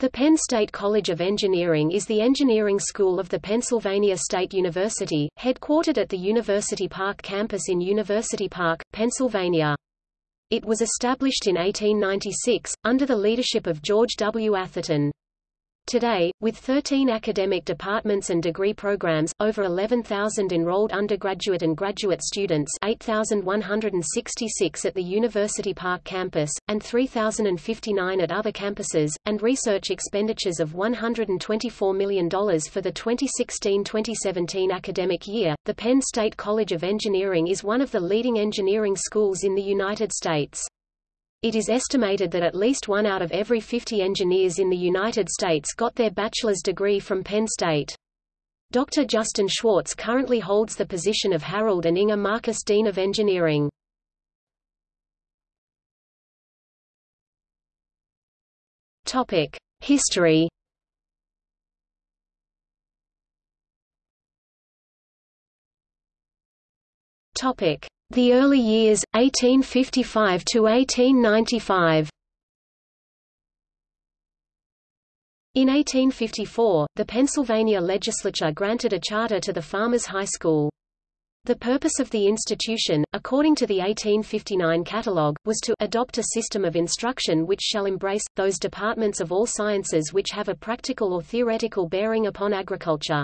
The Penn State College of Engineering is the engineering school of the Pennsylvania State University, headquartered at the University Park campus in University Park, Pennsylvania. It was established in 1896, under the leadership of George W. Atherton. Today, with 13 academic departments and degree programs, over 11,000 enrolled undergraduate and graduate students 8,166 at the University Park campus, and 3,059 at other campuses, and research expenditures of $124 million for the 2016-2017 academic year, the Penn State College of Engineering is one of the leading engineering schools in the United States. It is estimated that at least one out of every 50 engineers in the United States got their bachelor's degree from Penn State. Dr. Justin Schwartz currently holds the position of Harold and Inga Marcus Dean of Engineering. Topic: History. Topic: the early years, 1855 to 1895. In 1854, the Pennsylvania legislature granted a charter to the Farmers High School. The purpose of the institution, according to the 1859 catalogue, was to adopt a system of instruction which shall embrace, those departments of all sciences which have a practical or theoretical bearing upon agriculture.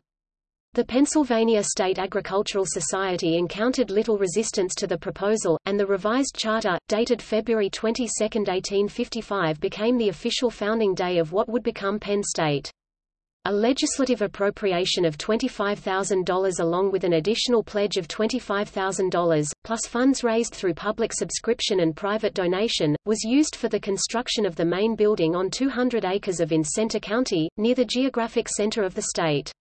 The Pennsylvania State Agricultural Society encountered little resistance to the proposal, and the revised charter, dated February 22, 1855 became the official founding day of what would become Penn State. A legislative appropriation of $25,000 along with an additional pledge of $25,000, plus funds raised through public subscription and private donation, was used for the construction of the main building on 200 acres of in Centre County, near the geographic center of the state.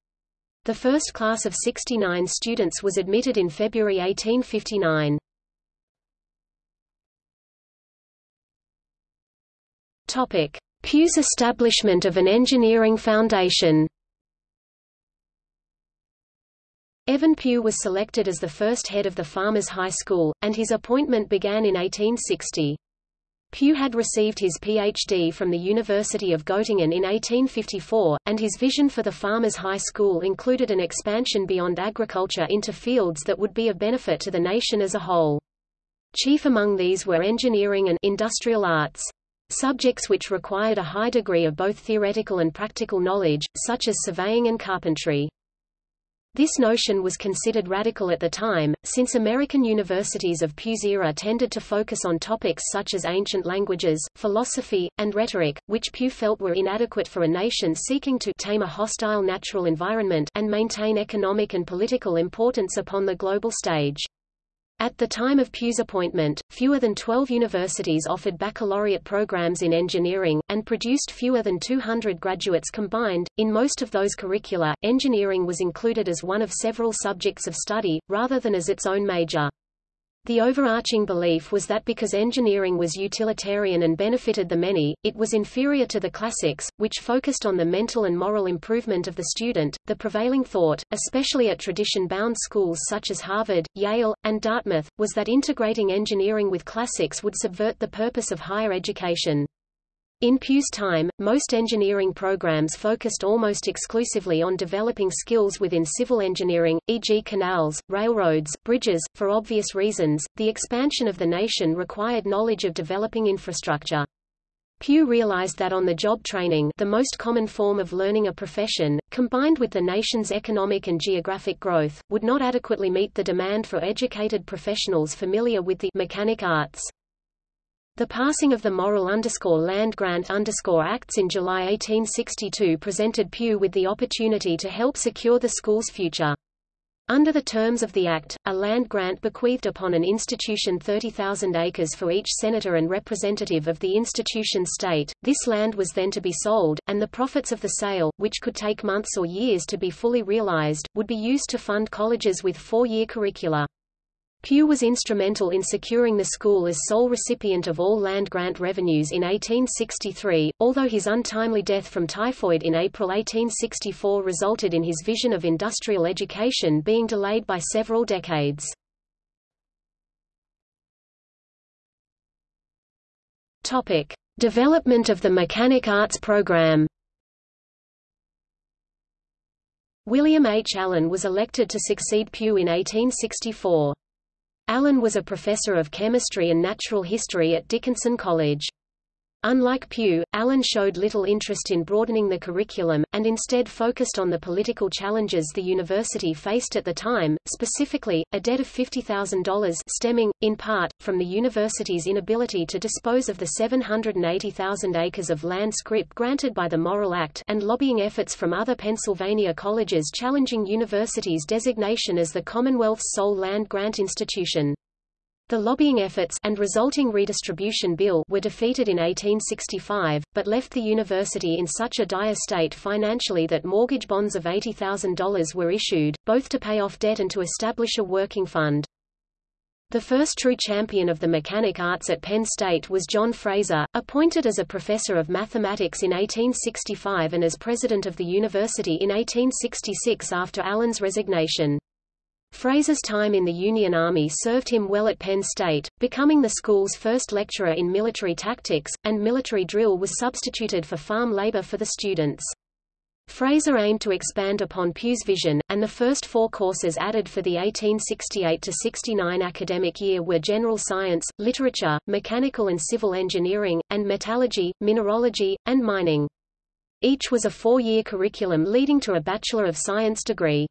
The first class of 69 students was admitted in February 1859. Topic: Pugh's establishment of an engineering foundation. Evan Pugh was selected as the first head of the Farmers High School, and his appointment began in 1860. Pugh had received his Ph.D. from the University of Göttingen in 1854, and his vision for the Farmers High School included an expansion beyond agriculture into fields that would be of benefit to the nation as a whole. Chief among these were engineering and industrial arts. Subjects which required a high degree of both theoretical and practical knowledge, such as surveying and carpentry. This notion was considered radical at the time, since American universities of Pugh's era tended to focus on topics such as ancient languages, philosophy, and rhetoric, which Pugh felt were inadequate for a nation seeking to tame a hostile natural environment and maintain economic and political importance upon the global stage. At the time of Pugh's appointment, fewer than 12 universities offered baccalaureate programs in engineering, and produced fewer than 200 graduates combined. In most of those curricula, engineering was included as one of several subjects of study, rather than as its own major. The overarching belief was that because engineering was utilitarian and benefited the many, it was inferior to the classics, which focused on the mental and moral improvement of the student. The prevailing thought, especially at tradition-bound schools such as Harvard, Yale, and Dartmouth, was that integrating engineering with classics would subvert the purpose of higher education. In Pugh's time, most engineering programs focused almost exclusively on developing skills within civil engineering, e.g. canals, railroads, bridges. For obvious reasons, the expansion of the nation required knowledge of developing infrastructure. Pugh realized that on-the-job training the most common form of learning a profession, combined with the nation's economic and geographic growth, would not adequately meet the demand for educated professionals familiar with the mechanic arts. The passing of the Morrill Land Grant Acts in July 1862 presented Pugh with the opportunity to help secure the school's future. Under the terms of the Act, a land grant bequeathed upon an institution 30,000 acres for each senator and representative of the institution's state. This land was then to be sold, and the profits of the sale, which could take months or years to be fully realized, would be used to fund colleges with four-year curricula. Pugh was instrumental in securing the school as sole recipient of all land grant revenues in 1863, although his untimely death from typhoid in April 1864 resulted in his vision of industrial education being delayed by several decades. Topic: Development of the Mechanic Arts program. William H. Allen was elected to succeed Pugh in 1864. Allen was a professor of chemistry and natural history at Dickinson College. Unlike Pugh, Allen showed little interest in broadening the curriculum, and instead focused on the political challenges the university faced at the time, specifically, a debt of $50,000 stemming, in part, from the university's inability to dispose of the 780,000 acres of land scrip granted by the Morrill Act and lobbying efforts from other Pennsylvania colleges challenging university's designation as the Commonwealth's sole land grant institution. The lobbying efforts and resulting redistribution bill were defeated in 1865, but left the university in such a dire state financially that mortgage bonds of $80,000 were issued, both to pay off debt and to establish a working fund. The first true champion of the mechanic arts at Penn State was John Fraser, appointed as a professor of mathematics in 1865 and as president of the university in 1866 after Allen's resignation. Fraser's time in the Union Army served him well at Penn State, becoming the school's first lecturer in military tactics, and military drill was substituted for farm labor for the students. Fraser aimed to expand upon Pugh's vision, and the first four courses added for the 1868–69 academic year were general science, literature, mechanical and civil engineering, and metallurgy, mineralogy, and mining. Each was a four-year curriculum leading to a Bachelor of Science degree.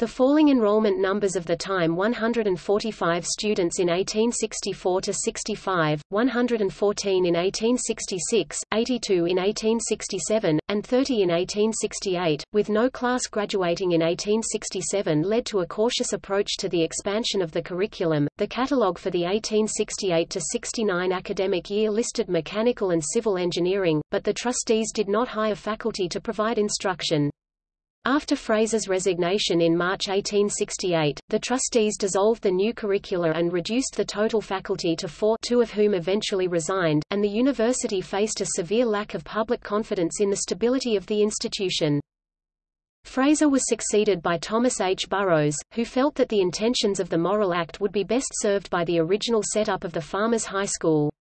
The falling enrollment numbers of the time 145 students in 1864-65, 114 in 1866, 82 in 1867, and 30 in 1868, with no class graduating in 1867 led to a cautious approach to the expansion of the curriculum. The catalogue for the 1868 to 69 academic year listed mechanical and civil engineering, but the trustees did not hire faculty to provide instruction. After Fraser's resignation in March 1868, the trustees dissolved the new curricula and reduced the total faculty to four two of whom eventually resigned, and the university faced a severe lack of public confidence in the stability of the institution. Fraser was succeeded by Thomas H. Burrowes, who felt that the intentions of the Morrill Act would be best served by the original setup of the Farmers High School.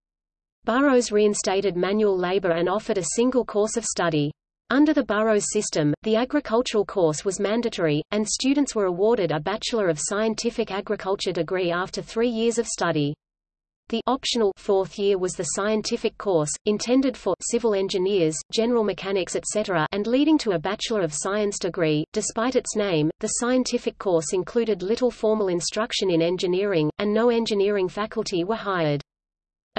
Burrowes reinstated manual labor and offered a single course of study. Under the Burrowes system, the agricultural course was mandatory, and students were awarded a Bachelor of Scientific Agriculture degree after three years of study. The optional fourth year was the scientific course, intended for civil engineers, general mechanics etc. and leading to a Bachelor of Science degree. Despite its name, the scientific course included little formal instruction in engineering, and no engineering faculty were hired.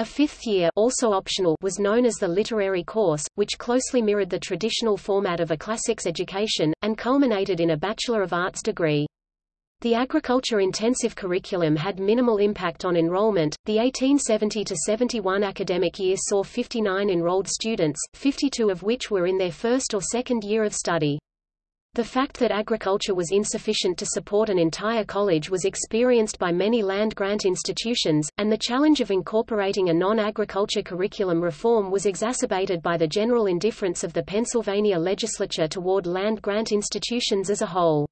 A fifth year also optional was known as the literary course, which closely mirrored the traditional format of a classics education, and culminated in a Bachelor of Arts degree. The agriculture-intensive curriculum had minimal impact on enrollment. The 1870-71 academic year saw 59 enrolled students, 52 of which were in their first or second year of study. The fact that agriculture was insufficient to support an entire college was experienced by many land-grant institutions, and the challenge of incorporating a non-agriculture curriculum reform was exacerbated by the general indifference of the Pennsylvania legislature toward land-grant institutions as a whole.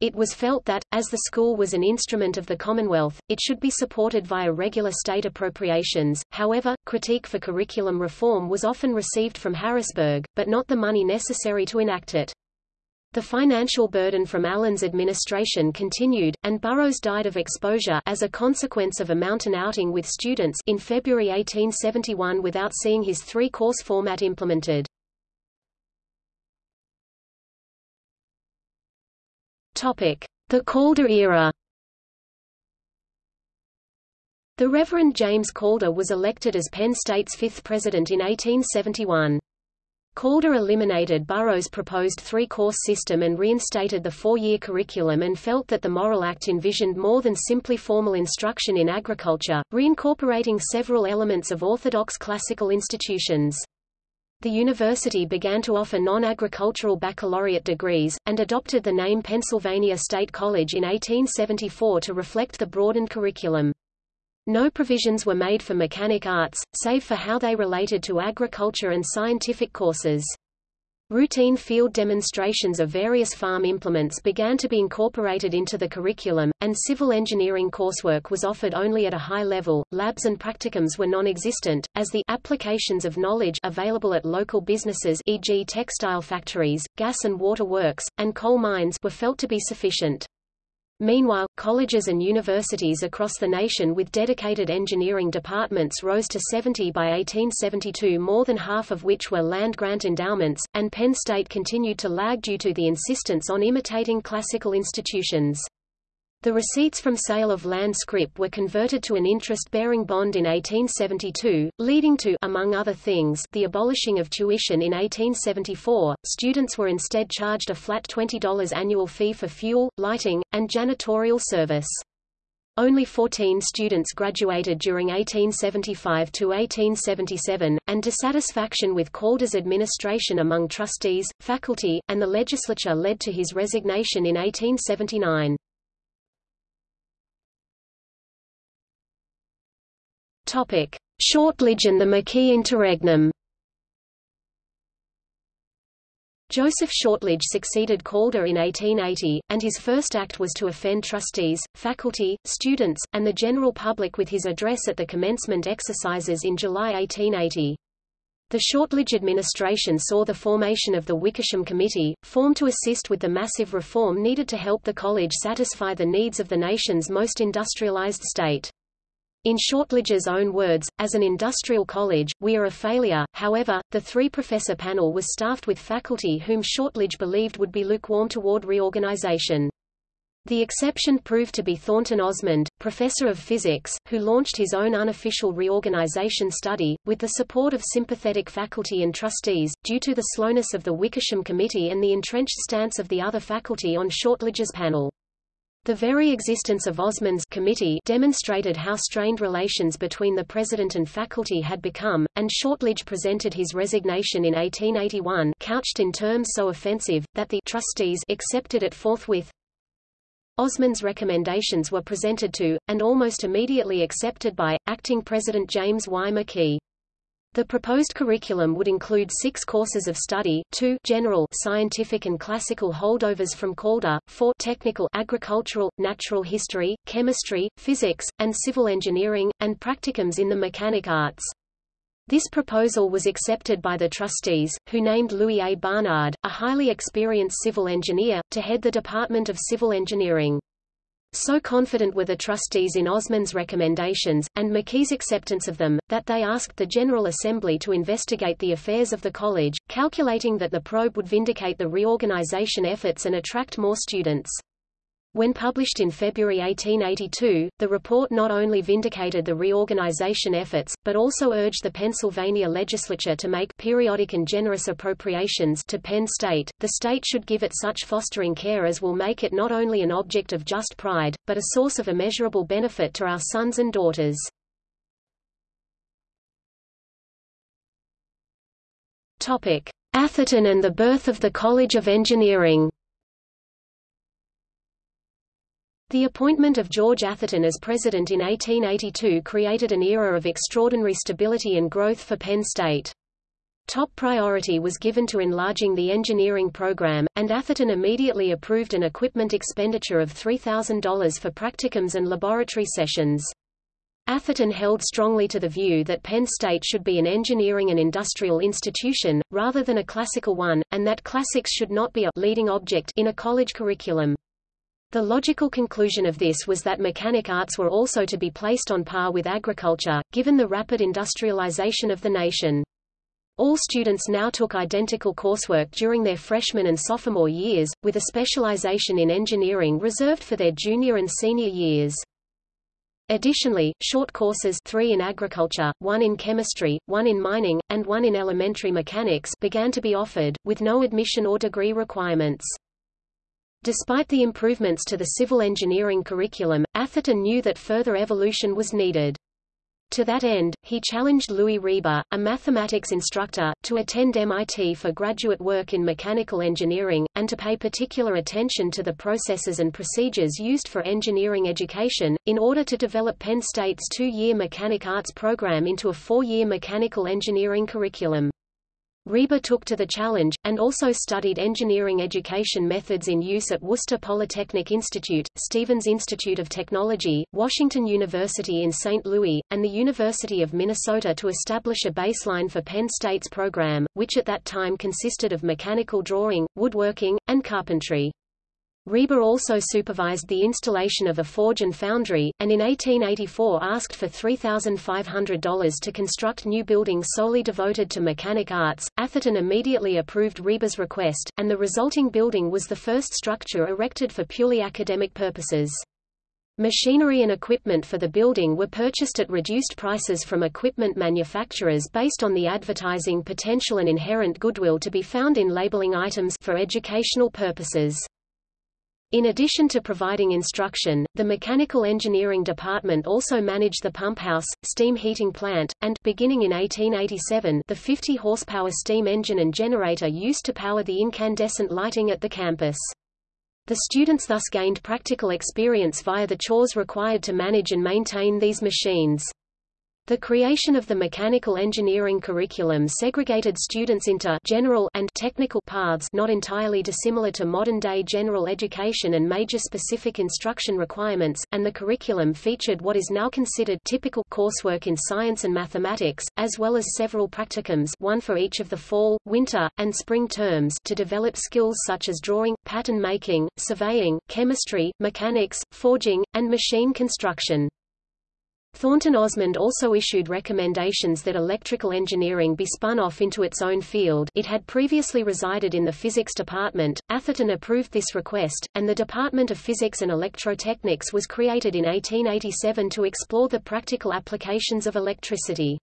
It was felt that, as the school was an instrument of the Commonwealth, it should be supported via regular state appropriations. However, critique for curriculum reform was often received from Harrisburg, but not the money necessary to enact it. The financial burden from Allen's administration continued, and Burrowes died of exposure as a consequence of a mountain outing with students in February 1871 without seeing his three-course format implemented. The Calder era The Reverend James Calder was elected as Penn State's fifth president in 1871. Calder eliminated Burrowes' proposed three-course system and reinstated the four-year curriculum and felt that the Morrill Act envisioned more than simply formal instruction in agriculture, reincorporating several elements of orthodox classical institutions. The university began to offer non-agricultural baccalaureate degrees, and adopted the name Pennsylvania State College in 1874 to reflect the broadened curriculum. No provisions were made for mechanic arts, save for how they related to agriculture and scientific courses. Routine field demonstrations of various farm implements began to be incorporated into the curriculum, and civil engineering coursework was offered only at a high level. Labs and practicums were non-existent, as the applications of knowledge available at local businesses e.g. textile factories, gas and water works, and coal mines were felt to be sufficient. Meanwhile, colleges and universities across the nation with dedicated engineering departments rose to 70 by 1872 more than half of which were land-grant endowments, and Penn State continued to lag due to the insistence on imitating classical institutions. The receipts from sale of land scrip were converted to an interest-bearing bond in 1872, leading to among other things, the abolishing of tuition in 1874. Students were instead charged a flat $20 annual fee for fuel, lighting, and janitorial service. Only 14 students graduated during 1875 to 1877, and dissatisfaction with Calder's administration among trustees, faculty, and the legislature led to his resignation in 1879. Topic: Shortlidge and the McKee interregnum. Joseph Shortlidge succeeded Calder in 1880, and his first act was to offend trustees, faculty, students, and the general public with his address at the commencement exercises in July 1880. The Shortlidge administration saw the formation of the Wickersham Committee, formed to assist with the massive reform needed to help the college satisfy the needs of the nation's most industrialized state. In Shortlidge's own words, as an industrial college, we are a failure. However, the three-professor panel was staffed with faculty whom Shortlidge believed would be lukewarm toward reorganization. The exception proved to be Thornton Osmond, professor of physics, who launched his own unofficial reorganization study, with the support of sympathetic faculty and trustees, due to the slowness of the Wickersham Committee and the entrenched stance of the other faculty on Shortlidge's panel. The very existence of Osmond's committee demonstrated how strained relations between the president and faculty had become, and Shortlidge presented his resignation in 1881 couched in terms so offensive, that the trustees accepted it forthwith. Osmond's recommendations were presented to, and almost immediately accepted by, acting President James Y. McKee. The proposed curriculum would include six courses of study, two general scientific and classical holdovers from Calder, four technical agricultural, natural history, chemistry, physics, and civil engineering, and practicums in the mechanic arts. This proposal was accepted by the trustees, who named Louis A. Barnard, a highly experienced civil engineer, to head the Department of Civil Engineering. So confident were the trustees in Osmond's recommendations, and McKee's acceptance of them, that they asked the General Assembly to investigate the affairs of the college, calculating that the probe would vindicate the reorganization efforts and attract more students. When published in February 1882, the report not only vindicated the reorganization efforts, but also urged the Pennsylvania legislature to make periodic and generous appropriations to Penn State. The state should give it such fostering care as will make it not only an object of just pride, but a source of immeasurable benefit to our sons and daughters. Topic: Atherton and the birth of the College of Engineering. The appointment of George Atherton as president in 1882 created an era of extraordinary stability and growth for Penn State. Top priority was given to enlarging the engineering program, and Atherton immediately approved an equipment expenditure of $3,000 for practicums and laboratory sessions. Atherton held strongly to the view that Penn State should be an engineering and industrial institution, rather than a classical one, and that classics should not be a leading object in a college curriculum. The logical conclusion of this was that mechanic arts were also to be placed on par with agriculture, given the rapid industrialization of the nation. All students now took identical coursework during their freshman and sophomore years, with a specialization in engineering reserved for their junior and senior years. Additionally, short courses three in agriculture, one in chemistry, one in mining, and one in elementary mechanics began to be offered, with no admission or degree requirements. Despite the improvements to the civil engineering curriculum, Atherton knew that further evolution was needed. To that end, he challenged Louis Reber, a mathematics instructor, to attend MIT for graduate work in mechanical engineering, and to pay particular attention to the processes and procedures used for engineering education, in order to develop Penn State's two-year mechanic arts program into a four-year mechanical engineering curriculum. Reber took to the challenge, and also studied engineering education methods in use at Worcester Polytechnic Institute, Stevens Institute of Technology, Washington University in St. Louis, and the University of Minnesota to establish a baseline for Penn State's program, which at that time consisted of mechanical drawing, woodworking, and carpentry. Reber also supervised the installation of a forge and foundry, and in 1884 asked for $3,500 to construct new buildings solely devoted to mechanic arts. Atherton immediately approved Reber's request, and the resulting building was the first structure erected for purely academic purposes. Machinery and equipment for the building were purchased at reduced prices from equipment manufacturers based on the advertising potential and inherent goodwill to be found in labeling items for educational purposes. In addition to providing instruction, the Mechanical Engineering Department also managed the pump house, steam heating plant, and beginning in 1887, the 50 horsepower steam engine and generator used to power the incandescent lighting at the campus. The students thus gained practical experience via the chores required to manage and maintain these machines. The creation of the mechanical engineering curriculum segregated students into general and technical paths not entirely dissimilar to modern-day general education and major specific instruction requirements, and the curriculum featured what is now considered typical coursework in science and mathematics, as well as several practicums one for each of the fall, winter, and spring terms to develop skills such as drawing, pattern making, surveying, chemistry, mechanics, forging, and machine construction. Thornton Osmond also issued recommendations that electrical engineering be spun off into its own field it had previously resided in the physics department. Atherton approved this request, and the Department of Physics and Electrotechnics was created in 1887 to explore the practical applications of electricity.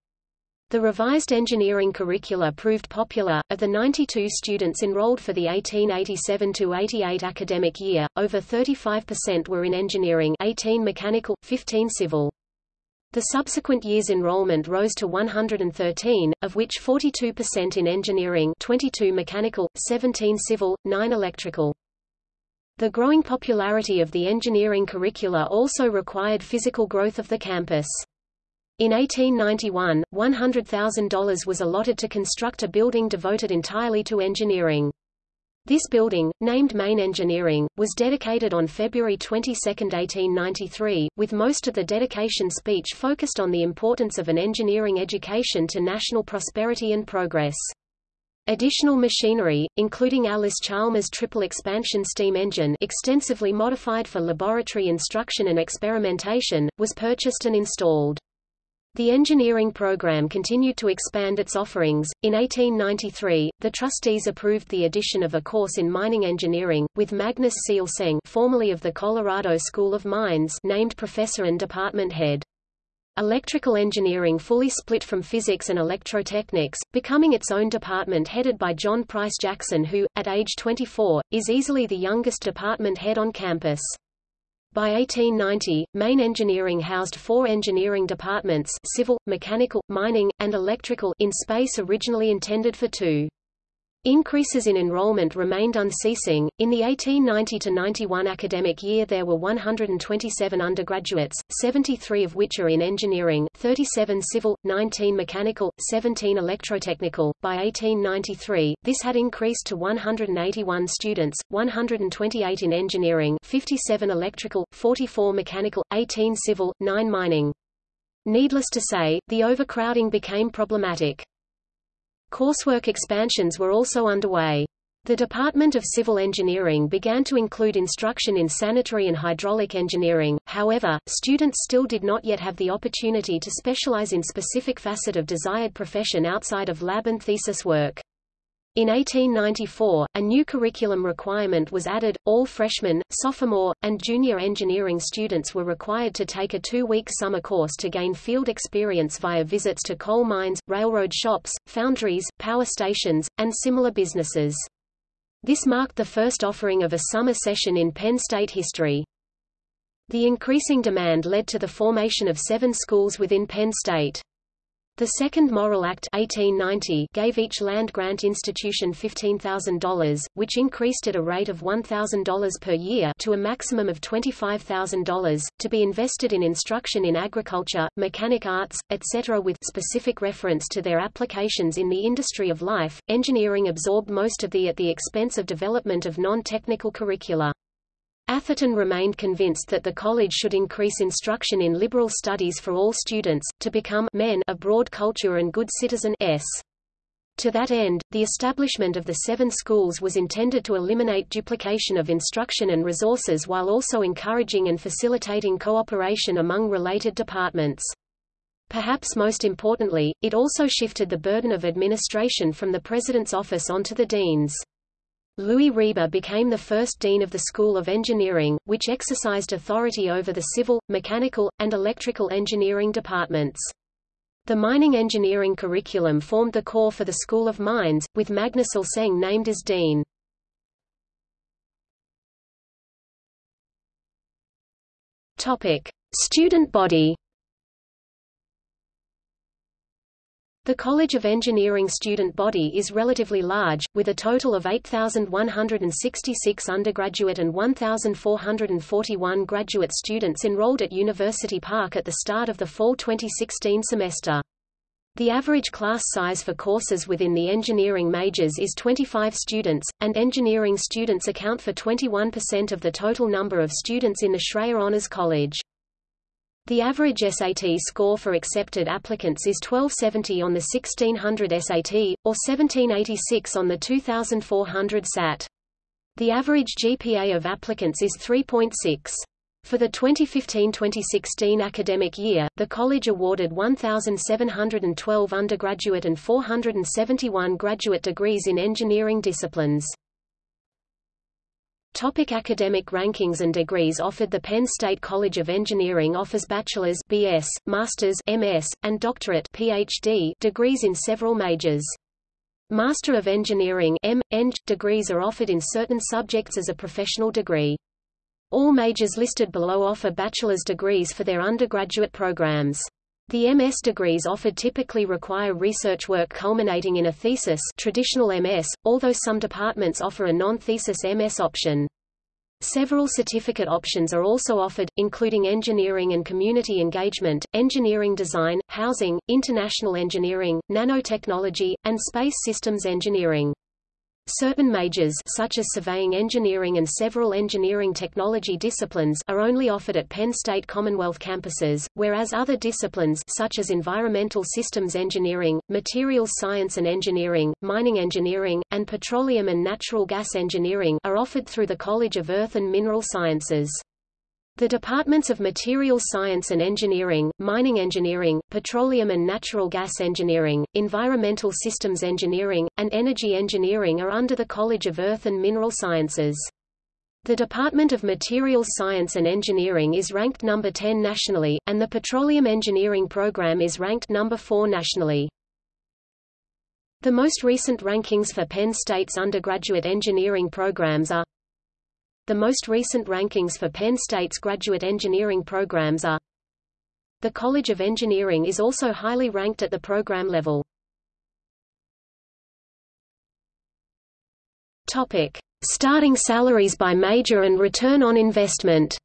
The revised engineering curricula proved popular. Of the 92 students enrolled for the 1887-88 academic year, over 35% were in engineering 18 mechanical, 15 civil. The subsequent year's enrollment rose to 113, of which 42% in engineering 22 mechanical, 17 civil, 9 electrical. The growing popularity of the engineering curricula also required physical growth of the campus. In 1891, $100,000 was allotted to construct a building devoted entirely to engineering. This building, named Main Engineering, was dedicated on February 22, 1893, with most of the dedication speech focused on the importance of an engineering education to national prosperity and progress. Additional machinery, including Allis-Chalmers triple expansion steam engine extensively modified for laboratory instruction and experimentation, was purchased and installed. The engineering program continued to expand its offerings. In 1893, the trustees approved the addition of a course in mining engineering, with Magnus C. Ihlseng, formerly of the Colorado School of Mines, named professor and department head. Electrical engineering fully split from physics and electrotechnics, becoming its own department headed by John Price Jackson who, at age 24, is easily the youngest department head on campus. By 1890, Main Engineering housed four engineering departments civil, mechanical, mining, and electrical in space originally intended for two. Increases in enrollment remained unceasing. In the 1890-91 academic year there were 127 undergraduates, 73 of which are in engineering, 37 civil, 19 mechanical, 17 electrotechnical. By 1893, this had increased to 181 students, 128 in engineering, 57 electrical, 44 mechanical, 18 civil, 9 mining. Needless to say, the overcrowding became problematic. Coursework expansions were also underway. The Department of Civil Engineering began to include instruction in sanitary and hydraulic engineering, however, students still did not yet have the opportunity to specialize in specific facet of desired profession outside of lab and thesis work. In 1894, a new curriculum requirement was added. All freshman, sophomore, and junior engineering students were required to take a two-week summer course to gain field experience via visits to coal mines, railroad shops, foundries, power stations, and similar businesses. This marked the first offering of a summer session in Penn State history. The increasing demand led to the formation of seven schools within Penn State. The Second Morrill Act 1890 gave each land-grant institution $15,000, which increased at a rate of $1,000 per year to a maximum of $25,000, to be invested in instruction in agriculture, mechanic arts, etc. with specific reference to their applications in the industry of life. Engineering absorbed most of the at the expense of development of non-technical curricula. Atherton remained convinced that the college should increase instruction in liberal studies for all students, to become men of broad culture and good citizen s. To that end, the establishment of the seven schools was intended to eliminate duplication of instruction and resources while also encouraging and facilitating cooperation among related departments. Perhaps most importantly, it also shifted the burden of administration from the president's office onto the deans. Louis Reber became the first dean of the School of Engineering, which exercised authority over the civil, mechanical, and electrical engineering departments. The mining engineering curriculum formed the core for the School of Mines, with Magnus Ihlseng named as dean. Topic: Student body. The College of Engineering student body is relatively large, with a total of 8,166 undergraduate and 1,441 graduate students enrolled at University Park at the start of the fall 2016 semester. The average class size for courses within the engineering majors is 25 students, and engineering students account for 21% of the total number of students in the Schreyer Honors College. The average SAT score for accepted applicants is 1270 on the 1600 SAT, or 1786 on the 2400 SAT. The average GPA of applicants is 3.6. For the 2015-2016 academic year, the college awarded 1,712 undergraduate and 471 graduate degrees in engineering disciplines. Topic academic rankings and degrees offered The Penn State College of Engineering offers bachelor's BS, master's MS, and doctorate PhD degrees in several majors. Master of Engineering M. Eng. degrees are offered in certain subjects as a professional degree. All majors listed below offer bachelor's degrees for their undergraduate programs. The MS degrees offered typically require research work culminating in a thesis traditional MS, although some departments offer a non-thesis MS option. Several certificate options are also offered, including engineering and community engagement, engineering design, housing, international engineering, nanotechnology, and space systems engineering. Certain majors such as surveying engineering and several engineering technology disciplines are only offered at Penn State Commonwealth campuses, whereas other disciplines such as environmental systems engineering, materials science and engineering, mining engineering, and petroleum and natural gas engineering are offered through the College of Earth and Mineral Sciences. The departments of Materials Science and Engineering, Mining Engineering, Petroleum and Natural Gas Engineering, Environmental Systems Engineering, and Energy Engineering are under the College of Earth and Mineral Sciences. The Department of Materials Science and Engineering is ranked number 10 nationally, and the Petroleum Engineering program is ranked number 4 nationally. The most recent rankings for Penn State's undergraduate engineering programs are the most recent rankings for Penn State's graduate engineering programs are The College of Engineering is also highly ranked at the program level. Topic: Starting salaries by major and return on investment.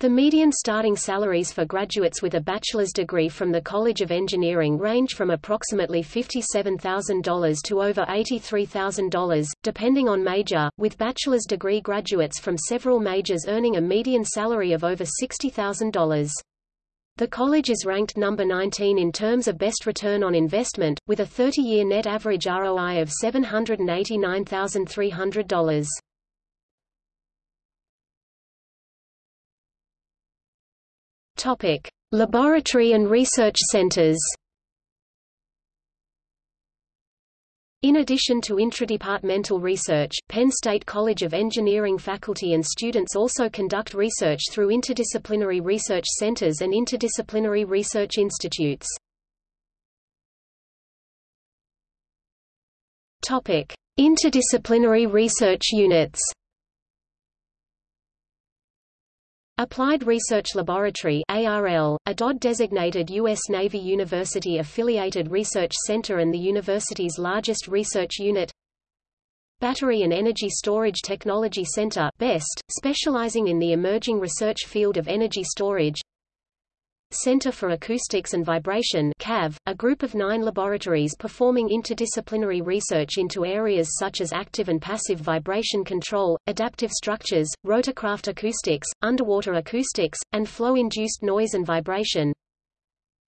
The median starting salaries for graduates with a bachelor's degree from the College of Engineering range from approximately $57,000 to over $83,000, depending on major, with bachelor's degree graduates from several majors earning a median salary of over $60,000. The college is ranked number 19 in terms of best return on investment, with a 30-year net average ROI of $789,300. Topic: Laboratory and research centers. In addition to intradepartmental research, Penn State College of Engineering faculty and students also conduct research through interdisciplinary research centers and interdisciplinary research institutes. Topic: Interdisciplinary research units. Applied Research Laboratory ARL, a DOD-designated U.S. Navy University-affiliated research center and the university's largest research unit Battery and Energy Storage Technology Center BEST, specializing in the emerging research field of energy storage Center for Acoustics and Vibration CAV, a group of nine laboratories performing interdisciplinary research into areas such as active and passive vibration control, adaptive structures, rotorcraft acoustics, underwater acoustics, and flow-induced noise and vibration.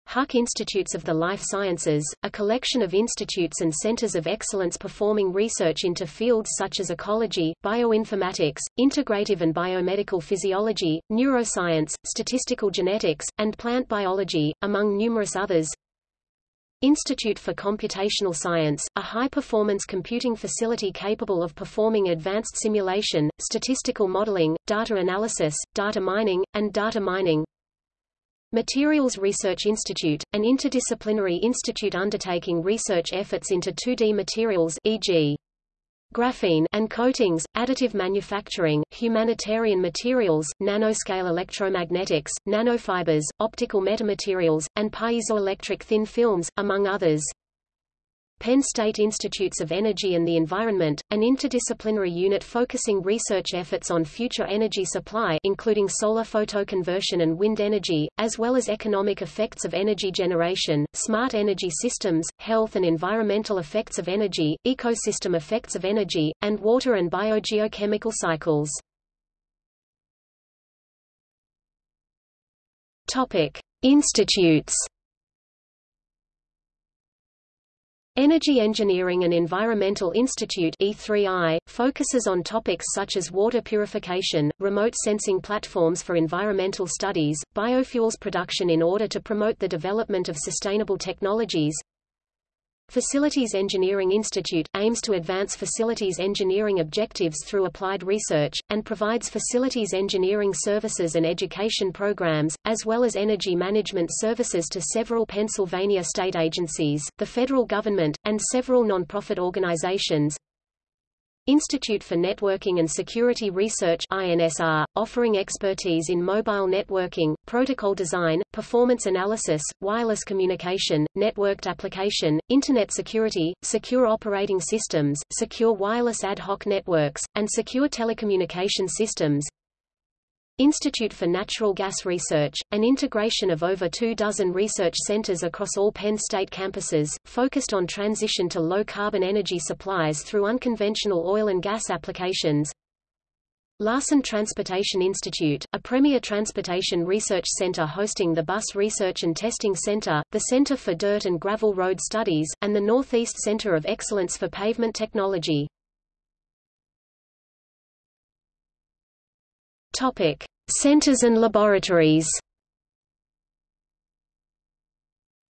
Huck Institutes of the Life Sciences, a collection of institutes and centers of excellence performing research into fields such as ecology, bioinformatics, integrative and biomedical physiology, neuroscience, statistical genetics, and plant biology, among numerous others. Institute for Computational Science, a high-performance computing facility capable of performing advanced simulation, statistical modeling, data analysis, data mining, and data mining. Materials Research Institute, an interdisciplinary institute undertaking research efforts into 2D materials e.g. graphene and coatings, additive manufacturing, humanitarian materials, nanoscale electromagnetics, nanofibers, optical metamaterials, and piezoelectric thin films, among others. Penn State Institutes of Energy and the Environment, an interdisciplinary unit focusing research efforts on future energy supply including solar photoconversion and wind energy, as well as economic effects of energy generation, smart energy systems, health and environmental effects of energy, ecosystem effects of energy, and water and biogeochemical cycles. Topic. Institutes Energy Engineering and Environmental Institute E3I, focuses on topics such as water purification, remote sensing platforms for environmental studies, biofuels production in order to promote the development of sustainable technologies, Facilities Engineering Institute, aims to advance facilities engineering objectives through applied research, and provides facilities engineering services and education programs, as well as energy management services to several Pennsylvania state agencies, the federal government, and several nonprofit organizations. Institute for Networking and Security Research INSR, offering expertise in mobile networking, protocol design, performance analysis, wireless communication, networked application, Internet security, secure operating systems, secure wireless ad hoc networks, and secure telecommunication systems. Institute for Natural Gas Research, an integration of over two dozen research centers across all Penn State campuses, focused on transition to low-carbon energy supplies through unconventional oil and gas applications. Larson Transportation Institute, a premier transportation research center hosting the Bus Research and Testing Center, the Center for Dirt and Gravel Road Studies, and the Northeast Center of Excellence for Pavement Technology. Topic: Centers and laboratories.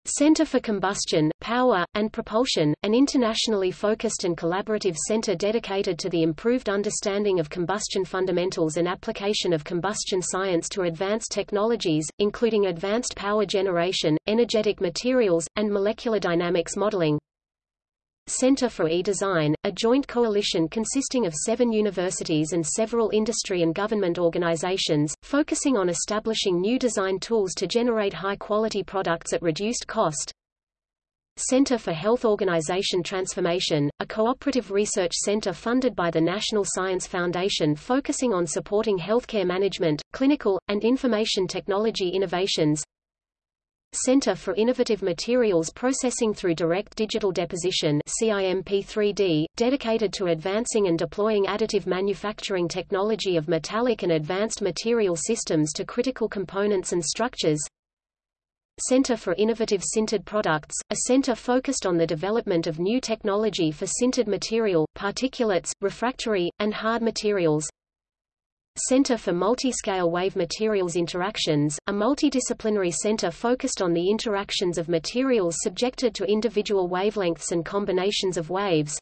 Center for Combustion, Power, and Propulsion, an internationally focused and collaborative center dedicated to the improved understanding of combustion fundamentals and application of combustion science to advanced technologies, including advanced power generation, energetic materials, and molecular dynamics modeling. Center for E-Design, a joint coalition consisting of seven universities and several industry and government organizations, focusing on establishing new design tools to generate high-quality products at reduced cost. Center for Health Organization Transformation, a cooperative research center funded by the National Science Foundation focusing on supporting healthcare management, clinical, and information technology innovations. Center for Innovative Materials Processing through Direct Digital Deposition CIMP3D, dedicated to advancing and deploying additive manufacturing technology of metallic and advanced material systems to critical components and structures. Center for Innovative Sintered Products, a center focused on the development of new technology for sintered material, particulates, refractory, and hard materials. Center for Multiscale Wave Materials Interactions, a multidisciplinary center focused on the interactions of materials subjected to individual wavelengths and combinations of waves.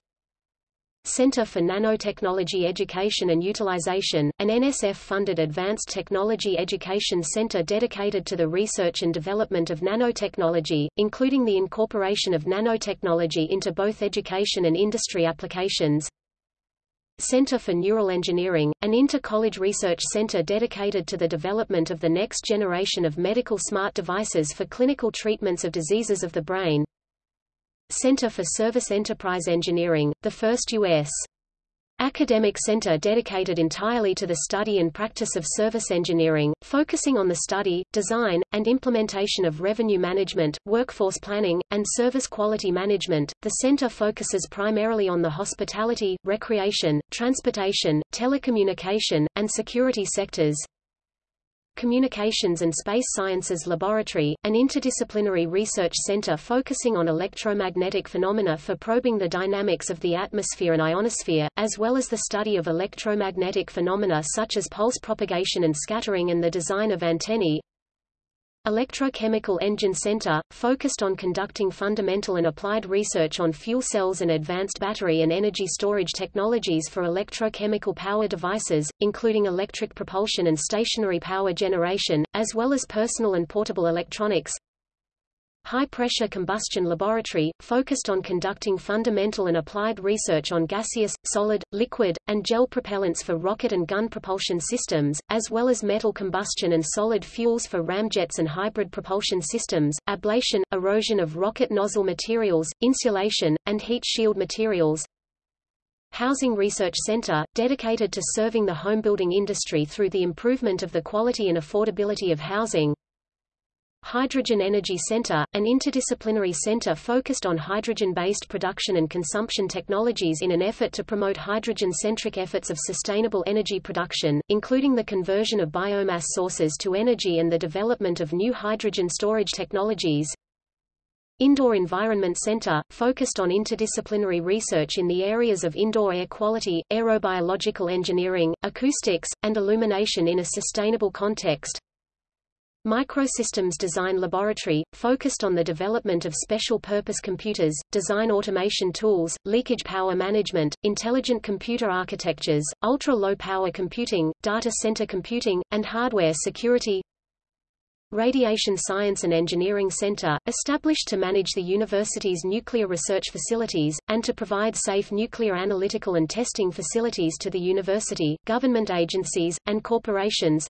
Center for Nanotechnology Education and Utilization, an NSF-funded advanced technology education center dedicated to the research and development of nanotechnology, including the incorporation of nanotechnology into both education and industry applications. Center for Neural Engineering, an inter-college research center dedicated to the development of the next generation of medical smart devices for clinical treatments of diseases of the brain. Center for Service Enterprise Engineering, the first U.S. Academic center dedicated entirely to the study and practice of service engineering, focusing on the study, design, and implementation of revenue management, workforce planning, and service quality management. The center focuses primarily on the hospitality, recreation, transportation, telecommunication, and security sectors. Communications and Space Sciences Laboratory, an interdisciplinary research center focusing on electromagnetic phenomena for probing the dynamics of the atmosphere and ionosphere, as well as the study of electromagnetic phenomena such as pulse propagation and scattering and the design of antennae. Electrochemical Engine Center, focused on conducting fundamental and applied research on fuel cells and advanced battery and energy storage technologies for electrochemical power devices, including electric propulsion and stationary power generation, as well as personal and portable electronics. High-pressure combustion laboratory, focused on conducting fundamental and applied research on gaseous, solid, liquid, and gel propellants for rocket and gun propulsion systems, as well as metal combustion and solid fuels for ramjets and hybrid propulsion systems, ablation, erosion of rocket nozzle materials, insulation, and heat shield materials. Housing Research Center, dedicated to serving the homebuilding industry through the improvement of the quality and affordability of housing. Hydrogen Energy Center, an interdisciplinary center focused on hydrogen-based production and consumption technologies in an effort to promote hydrogen-centric efforts of sustainable energy production, including the conversion of biomass sources to energy and the development of new hydrogen storage technologies. Indoor Environment Center, focused on interdisciplinary research in the areas of indoor air quality, aerobiological engineering, acoustics, and illumination in a sustainable context. Microsystems Design Laboratory, focused on the development of special-purpose computers, design automation tools, leakage power management, intelligent computer architectures, ultra-low power computing, data center computing, and hardware security. Radiation Science and Engineering Center, established to manage the university's nuclear research facilities, and to provide safe nuclear analytical and testing facilities to the university, government agencies, and corporations.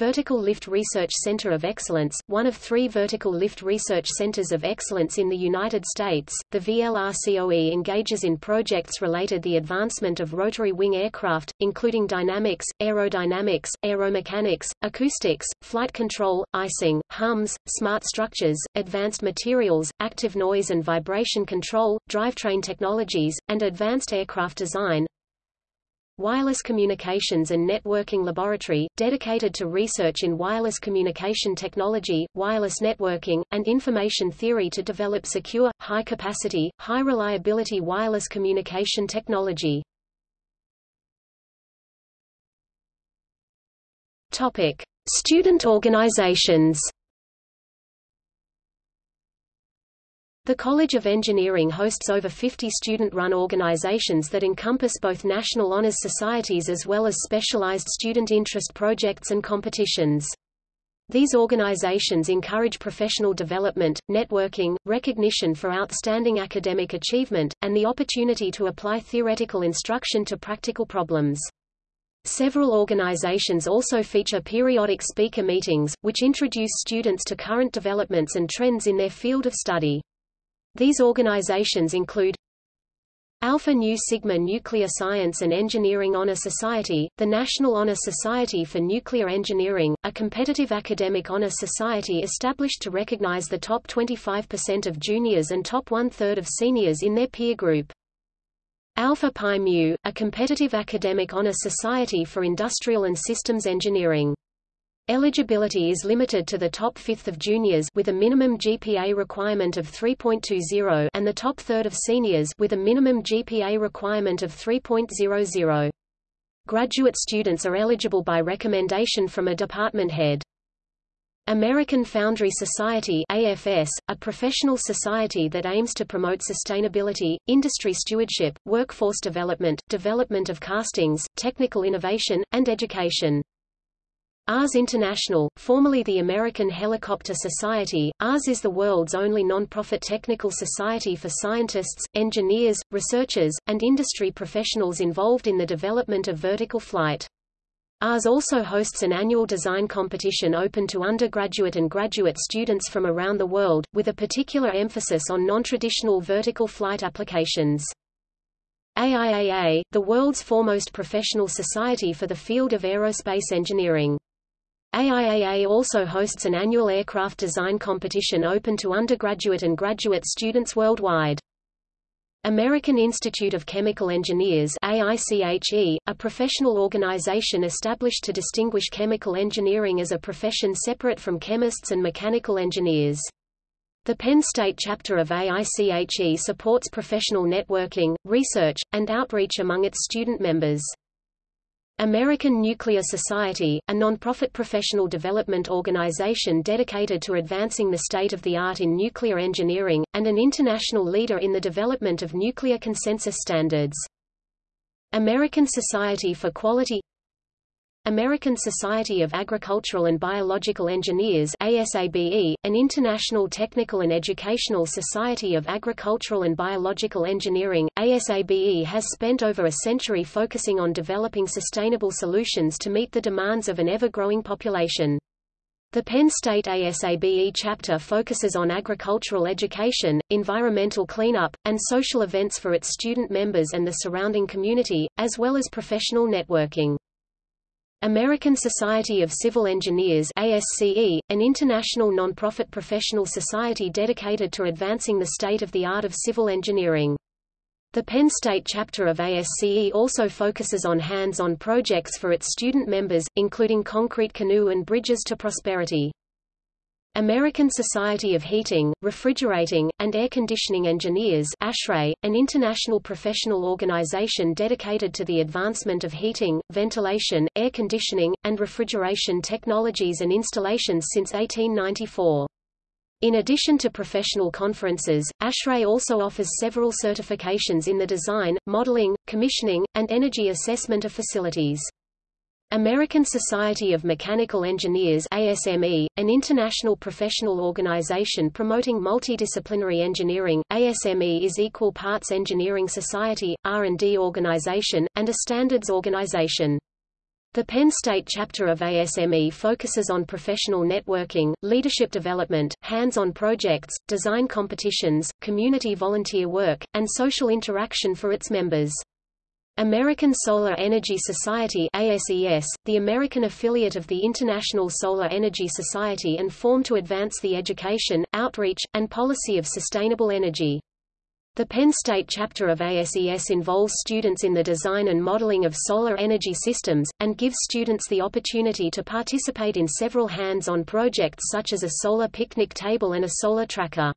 Vertical Lift Research Center of Excellence, one of three vertical lift research centers of excellence in the United States, the VLRCOE engages in projects related to the advancement of rotary wing aircraft, including dynamics, aerodynamics, aeromechanics, acoustics, flight control, icing, hums, smart structures, advanced materials, active noise and vibration control, drivetrain technologies, and advanced aircraft design. Wireless Communications and Networking Laboratory, dedicated to research in wireless communication technology, wireless networking, and information theory to develop secure, high-capacity, high-reliability wireless communication technology. Topic. Student organizations The College of Engineering hosts over 50 student-run organizations that encompass both national honors societies as well as specialized student interest projects and competitions. These organizations encourage professional development, networking, recognition for outstanding academic achievement, and the opportunity to apply theoretical instruction to practical problems. Several organizations also feature periodic speaker meetings, which introduce students to current developments and trends in their field of study. These organizations include Alpha Nu Sigma Nuclear Science and Engineering Honor Society, the National Honor Society for Nuclear Engineering, a competitive academic honor society established to recognize the top 25% of juniors and top one-third of seniors in their peer group. Alpha Pi Mu, a competitive academic honor society for industrial and systems engineering. Eligibility is limited to the top fifth of juniors with a minimum GPA requirement of 3.20 and the top third of seniors with a minimum GPA requirement of 3.00. Graduate students are eligible by recommendation from a department head. American Foundry Society AFS, a professional society that aims to promote sustainability, industry stewardship, workforce development, development of castings, technical innovation, and education. ARS International, formerly the American Helicopter Society, ARS is the world's only non-profit technical society for scientists, engineers, researchers, and industry professionals involved in the development of vertical flight. ARS also hosts an annual design competition open to undergraduate and graduate students from around the world, with a particular emphasis on non-traditional vertical flight applications. AIAA, the world's foremost professional society for the field of aerospace engineering. AIAA also hosts an annual aircraft design competition open to undergraduate and graduate students worldwide. American Institute of Chemical Engineers AICHE, a professional organization established to distinguish chemical engineering as a profession separate from chemists and mechanical engineers. The Penn State chapter of AICHE supports professional networking, research, and outreach among its student members. American Nuclear Society, a nonprofit professional development organization dedicated to advancing the state-of-the-art in nuclear engineering, and an international leader in the development of nuclear consensus standards. American Society for Quality American Society of Agricultural and Biological Engineers ASABE, an international technical and educational society of agricultural and biological engineering, ASABE has spent over a century focusing on developing sustainable solutions to meet the demands of an ever-growing population. The Penn State ASABE chapter focuses on agricultural education, environmental cleanup, and social events for its student members and the surrounding community, as well as professional networking. American Society of Civil Engineers ASCE, an international non-profit professional society dedicated to advancing the state-of-the-art of civil engineering. The Penn State chapter of ASCE also focuses on hands-on projects for its student members, including concrete canoe and bridges to prosperity. American Society of Heating, Refrigerating, and Air Conditioning Engineers ASHRAE, an international professional organization dedicated to the advancement of heating, ventilation, air conditioning, and refrigeration technologies and installations since 1894. In addition to professional conferences, ASHRAE also offers several certifications in the design, modeling, commissioning, and energy assessment of facilities. American Society of Mechanical Engineers ASME, an international professional organization promoting multidisciplinary engineering, ASME is equal parts engineering society, R&D organization, and a standards organization. The Penn State chapter of ASME focuses on professional networking, leadership development, hands-on projects, design competitions, community volunteer work, and social interaction for its members. American Solar Energy Society ASES, the American affiliate of the International Solar Energy Society and formed to advance the education, outreach, and policy of sustainable energy. The Penn State chapter of ASES involves students in the design and modeling of solar energy systems, and gives students the opportunity to participate in several hands-on projects such as a solar picnic table and a solar tracker.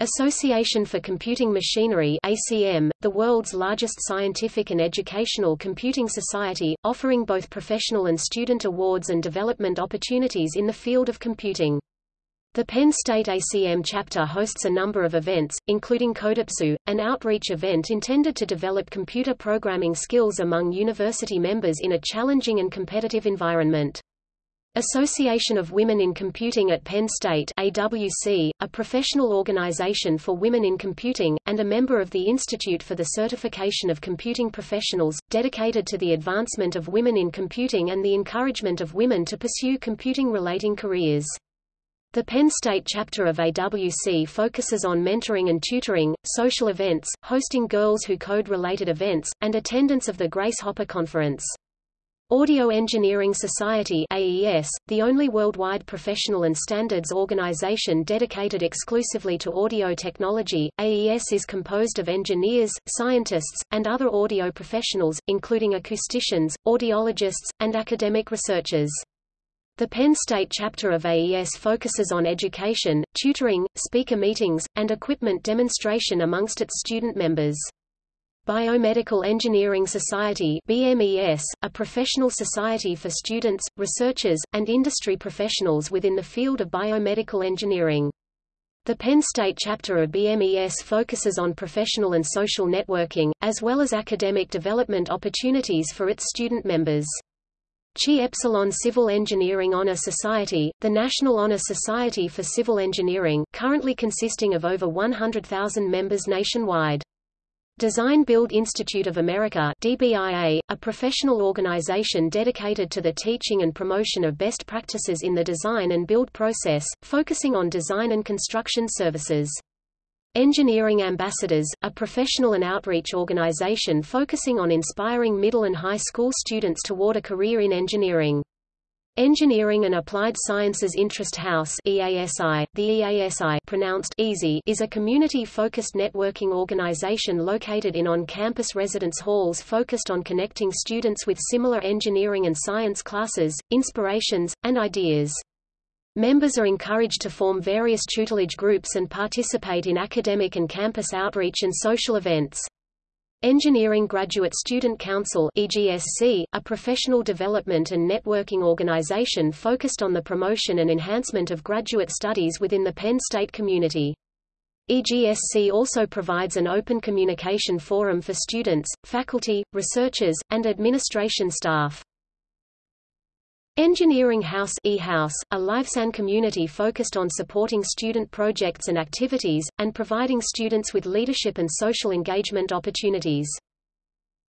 Association for Computing Machinery ACM, the world's largest scientific and educational computing society, offering both professional and student awards and development opportunities in the field of computing. The Penn State ACM chapter hosts a number of events, including CodePSU, an outreach event intended to develop computer programming skills among university members in a challenging and competitive environment. Association of Women in Computing at Penn State AWC, a professional organization for women in computing, and a member of the Institute for the Certification of Computing Professionals, dedicated to the advancement of women in computing and the encouragement of women to pursue computing-relating careers. The Penn State chapter of AWC focuses on mentoring and tutoring, social events, hosting Girls Who Code-related events, and attendance of the Grace Hopper Conference. Audio Engineering Society AES, the only worldwide professional and standards organization dedicated exclusively to audio technology, AES is composed of engineers, scientists, and other audio professionals, including acousticians, audiologists, and academic researchers. The Penn State chapter of AES focuses on education, tutoring, speaker meetings, and equipment demonstration amongst its student members. Biomedical Engineering Society BMES, a professional society for students, researchers, and industry professionals within the field of biomedical engineering. The Penn State chapter of BMES focuses on professional and social networking, as well as academic development opportunities for its student members. Chi Epsilon Civil Engineering Honor Society, the National Honor Society for Civil Engineering, currently consisting of over 100,000 members nationwide. Design Build Institute of America DBIA, a professional organization dedicated to the teaching and promotion of best practices in the design and build process, focusing on design and construction services. Engineering Ambassadors, a professional and outreach organization focusing on inspiring middle and high school students toward a career in engineering. Engineering and Applied Sciences Interest House EASI, the EASI pronounced EASY is a community-focused networking organization located in on-campus residence halls focused on connecting students with similar engineering and science classes, inspirations, and ideas. Members are encouraged to form various tutelage groups and participate in academic and campus outreach and social events. Engineering Graduate Student Council EGSC, a professional development and networking organization focused on the promotion and enhancement of graduate studies within the Penn State community. EGSC also provides an open communication forum for students, faculty, researchers, and administration staff. Engineering House eHouse, a LiveSAN community focused on supporting student projects and activities, and providing students with leadership and social engagement opportunities.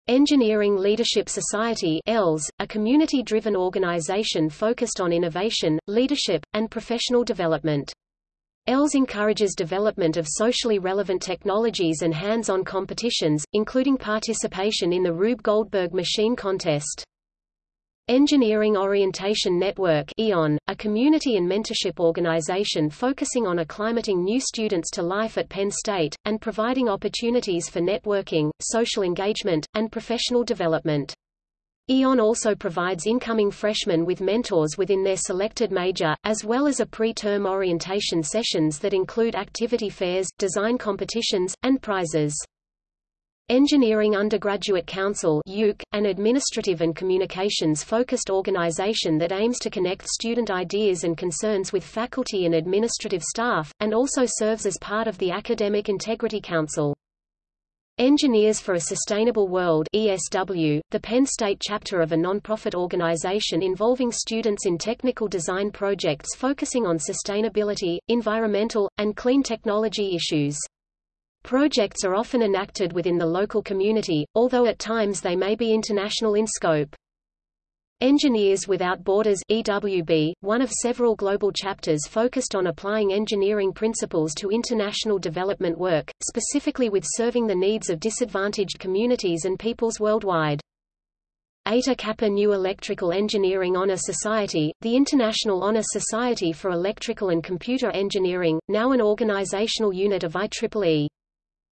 Engineering Leadership Society ELS, a community-driven organization focused on innovation, leadership, and professional development. ELS encourages development of socially relevant technologies and hands-on competitions, including participation in the Rube Goldberg Machine Contest. Engineering Orientation Network EON, a community and mentorship organization focusing on acclimating new students to life at Penn State, and providing opportunities for networking, social engagement, and professional development. EON also provides incoming freshmen with mentors within their selected major, as well as a pre-term orientation sessions that include activity fairs, design competitions, and prizes. Engineering Undergraduate Council an administrative and communications-focused organization that aims to connect student ideas and concerns with faculty and administrative staff, and also serves as part of the Academic Integrity Council. Engineers for a Sustainable World ESW, the Penn State chapter of a nonprofit organization involving students in technical design projects focusing on sustainability, environmental, and clean technology issues. Projects are often enacted within the local community, although at times they may be international in scope. Engineers Without Borders EWB, one of several global chapters focused on applying engineering principles to international development work, specifically with serving the needs of disadvantaged communities and peoples worldwide. Eta Kappa Nu Electrical Engineering Honor Society, the International Honor Society for Electrical and Computer Engineering, now an organizational unit of IEEE.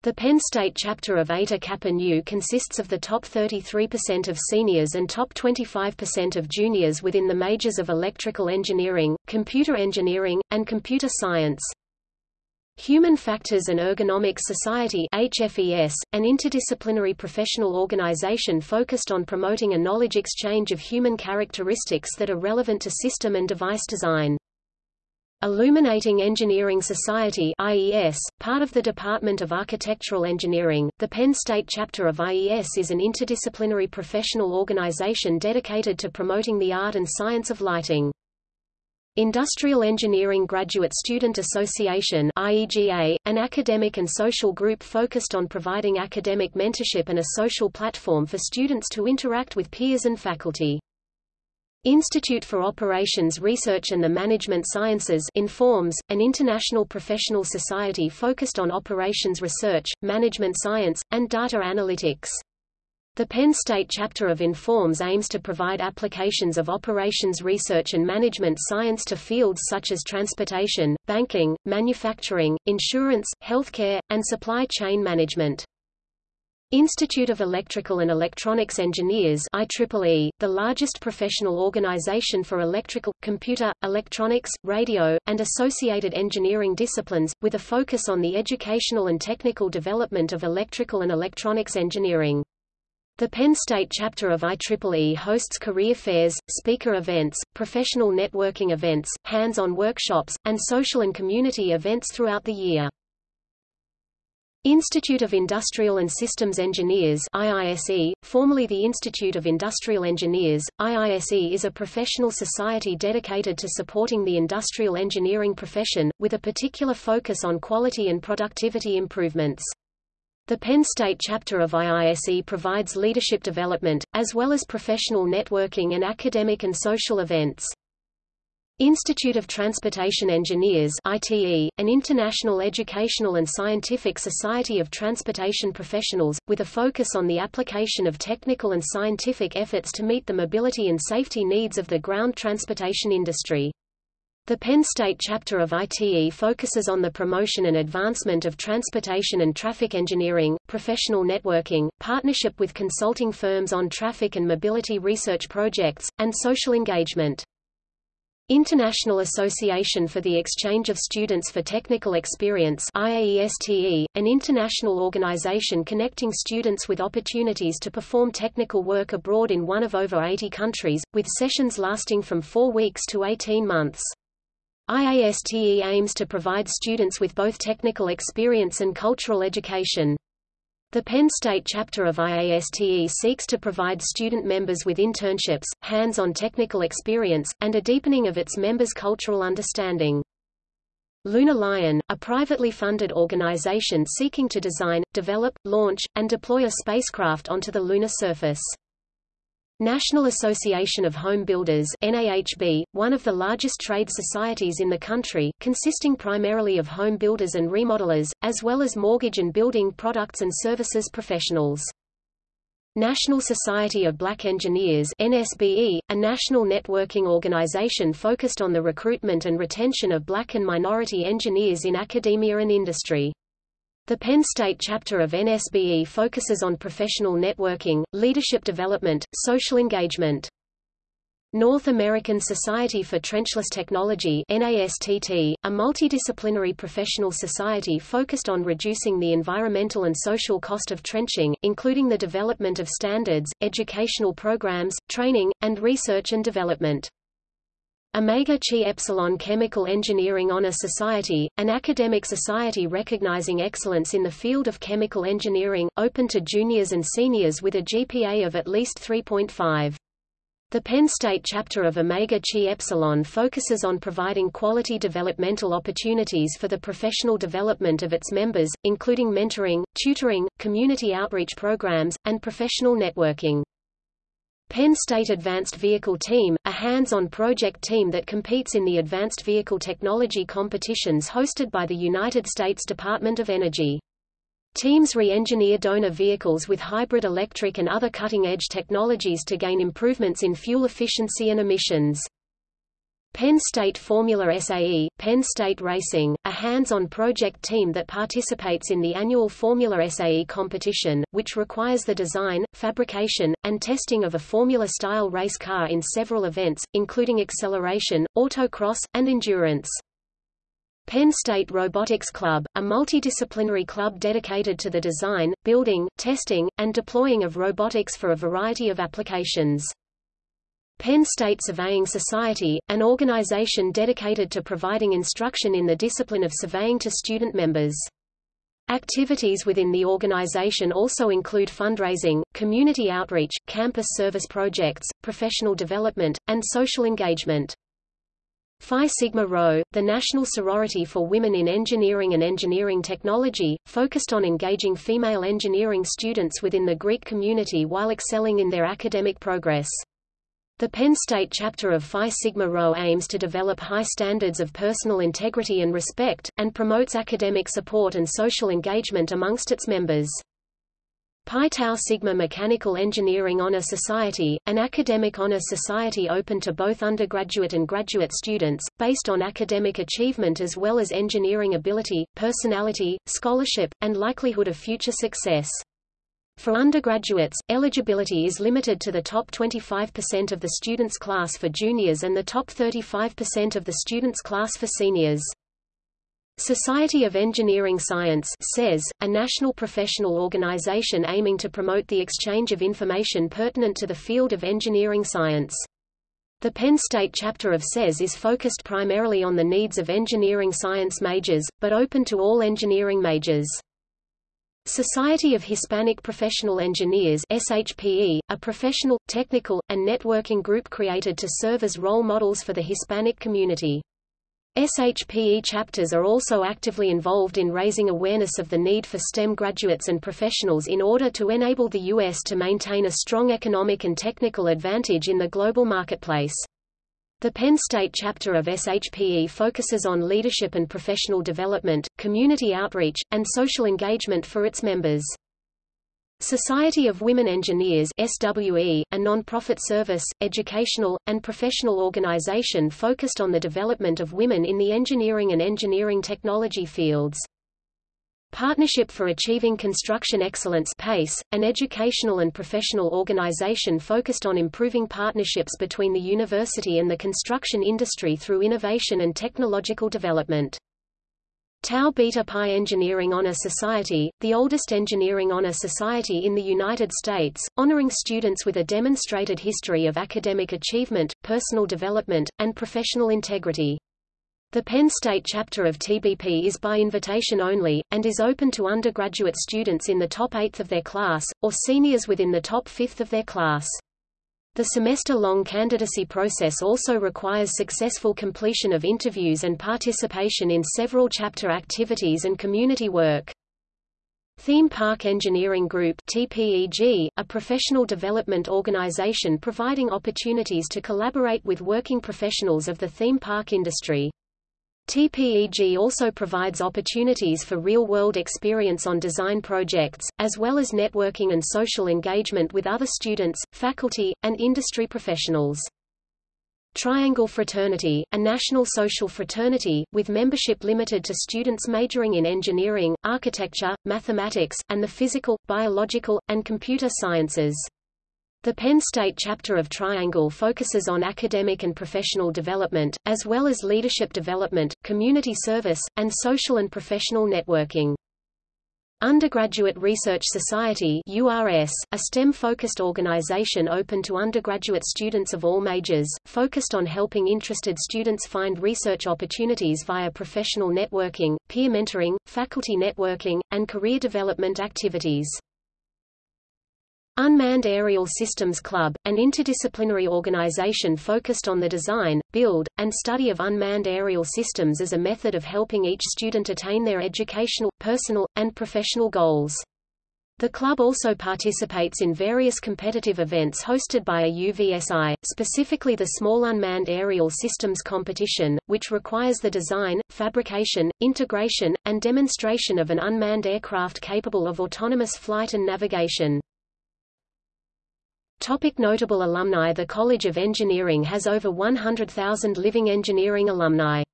The Penn State chapter of Eta Kappa Nu consists of the top 33% of seniors and top 25% of juniors within the majors of electrical engineering, computer engineering, and computer science. Human Factors and Ergonomics Society HFES, an interdisciplinary professional organization focused on promoting a knowledge exchange of human characteristics that are relevant to system and device design. Illuminating Engineering Society IES, part of the Department of Architectural Engineering, the Penn State chapter of IES is an interdisciplinary professional organization dedicated to promoting the art and science of lighting. Industrial Engineering Graduate Student Association IEGA, an academic and social group focused on providing academic mentorship and a social platform for students to interact with peers and faculty. Institute for Operations Research and the Management Sciences INFORMS, an international professional society focused on operations research, management science, and data analytics. The Penn State chapter of INFORMS aims to provide applications of operations research and management science to fields such as transportation, banking, manufacturing, insurance, healthcare, and supply chain management. Institute of Electrical and Electronics Engineers IEEE, the largest professional organization for electrical, computer, electronics, radio, and associated engineering disciplines, with a focus on the educational and technical development of electrical and electronics engineering. The Penn State chapter of IEEE hosts career fairs, speaker events, professional networking events, hands-on workshops, and social and community events throughout the year. Institute of Industrial and Systems Engineers IISE, formerly the Institute of Industrial Engineers, IISE is a professional society dedicated to supporting the industrial engineering profession, with a particular focus on quality and productivity improvements. The Penn State chapter of IISE provides leadership development, as well as professional networking and academic and social events. Institute of Transportation Engineers ITE, an international educational and scientific society of transportation professionals, with a focus on the application of technical and scientific efforts to meet the mobility and safety needs of the ground transportation industry. The Penn State chapter of ITE focuses on the promotion and advancement of transportation and traffic engineering, professional networking, partnership with consulting firms on traffic and mobility research projects, and social engagement. International Association for the Exchange of Students for Technical Experience IAESTE, an international organization connecting students with opportunities to perform technical work abroad in one of over 80 countries, with sessions lasting from four weeks to 18 months. IASTE aims to provide students with both technical experience and cultural education. The Penn State chapter of IASTE seeks to provide student members with internships, hands-on technical experience, and a deepening of its members' cultural understanding. Lunar Lion, a privately funded organization seeking to design, develop, launch, and deploy a spacecraft onto the lunar surface. National Association of Home Builders NAHB, one of the largest trade societies in the country, consisting primarily of home builders and remodelers, as well as mortgage and building products and services professionals. National Society of Black Engineers NSBE, a national networking organization focused on the recruitment and retention of black and minority engineers in academia and industry. The Penn State chapter of NSBE focuses on professional networking, leadership development, social engagement. North American Society for Trenchless Technology NASTT, a multidisciplinary professional society focused on reducing the environmental and social cost of trenching, including the development of standards, educational programs, training, and research and development. Omega Chi Epsilon Chemical Engineering Honor Society, an academic society recognizing excellence in the field of chemical engineering, open to juniors and seniors with a GPA of at least 3.5. The Penn State chapter of Omega Chi Epsilon focuses on providing quality developmental opportunities for the professional development of its members, including mentoring, tutoring, community outreach programs, and professional networking. Penn State Advanced Vehicle Team, a hands-on project team that competes in the advanced vehicle technology competitions hosted by the United States Department of Energy. Teams re-engineer donor vehicles with hybrid electric and other cutting-edge technologies to gain improvements in fuel efficiency and emissions. Penn State Formula SAE, Penn State Racing, a hands-on project team that participates in the annual Formula SAE competition, which requires the design, fabrication, and testing of a Formula-style race car in several events, including acceleration, autocross, and endurance. Penn State Robotics Club, a multidisciplinary club dedicated to the design, building, testing, and deploying of robotics for a variety of applications. Penn State Surveying Society, an organization dedicated to providing instruction in the discipline of surveying to student members. Activities within the organization also include fundraising, community outreach, campus service projects, professional development, and social engagement. Phi Sigma Rho, the national sorority for women in engineering and engineering technology, focused on engaging female engineering students within the Greek community while excelling in their academic progress. The Penn State chapter of Phi Sigma Rho aims to develop high standards of personal integrity and respect, and promotes academic support and social engagement amongst its members. Pi Tau Sigma Mechanical Engineering Honor Society, an academic honor society open to both undergraduate and graduate students, based on academic achievement as well as engineering ability, personality, scholarship, and likelihood of future success. For undergraduates, eligibility is limited to the top 25% of the students' class for juniors and the top 35% of the students' class for seniors. Society of Engineering Science SES, a national professional organization aiming to promote the exchange of information pertinent to the field of engineering science. The Penn State chapter of SES is focused primarily on the needs of engineering science majors, but open to all engineering majors. Society of Hispanic Professional Engineers SHPE, a professional, technical, and networking group created to serve as role models for the Hispanic community. SHPE chapters are also actively involved in raising awareness of the need for STEM graduates and professionals in order to enable the U.S. to maintain a strong economic and technical advantage in the global marketplace. The Penn State chapter of SHPE focuses on leadership and professional development, community outreach, and social engagement for its members. Society of Women Engineers SWE, a non-profit service, educational, and professional organization focused on the development of women in the engineering and engineering technology fields. Partnership for Achieving Construction Excellence PACE, an educational and professional organization focused on improving partnerships between the university and the construction industry through innovation and technological development. Tau Beta Pi Engineering Honor Society, the oldest engineering honor society in the United States, honoring students with a demonstrated history of academic achievement, personal development, and professional integrity. The Penn State chapter of TBP is by invitation only, and is open to undergraduate students in the top eighth of their class, or seniors within the top fifth of their class. The semester-long candidacy process also requires successful completion of interviews and participation in several chapter activities and community work. Theme Park Engineering Group TPEG, a professional development organization providing opportunities to collaborate with working professionals of the theme park industry. TPEG also provides opportunities for real-world experience on design projects, as well as networking and social engagement with other students, faculty, and industry professionals. Triangle Fraternity, a national social fraternity, with membership limited to students majoring in engineering, architecture, mathematics, and the physical, biological, and computer sciences. The Penn State chapter of Triangle focuses on academic and professional development, as well as leadership development, community service, and social and professional networking. Undergraduate Research Society URS, a STEM-focused organization open to undergraduate students of all majors, focused on helping interested students find research opportunities via professional networking, peer mentoring, faculty networking, and career development activities. Unmanned Aerial Systems Club, an interdisciplinary organization focused on the design, build, and study of unmanned aerial systems as a method of helping each student attain their educational, personal, and professional goals. The club also participates in various competitive events hosted by a UVSI, specifically the Small Unmanned Aerial Systems Competition, which requires the design, fabrication, integration, and demonstration of an unmanned aircraft capable of autonomous flight and navigation. Topic notable alumni The College of Engineering has over 100,000 living engineering alumni.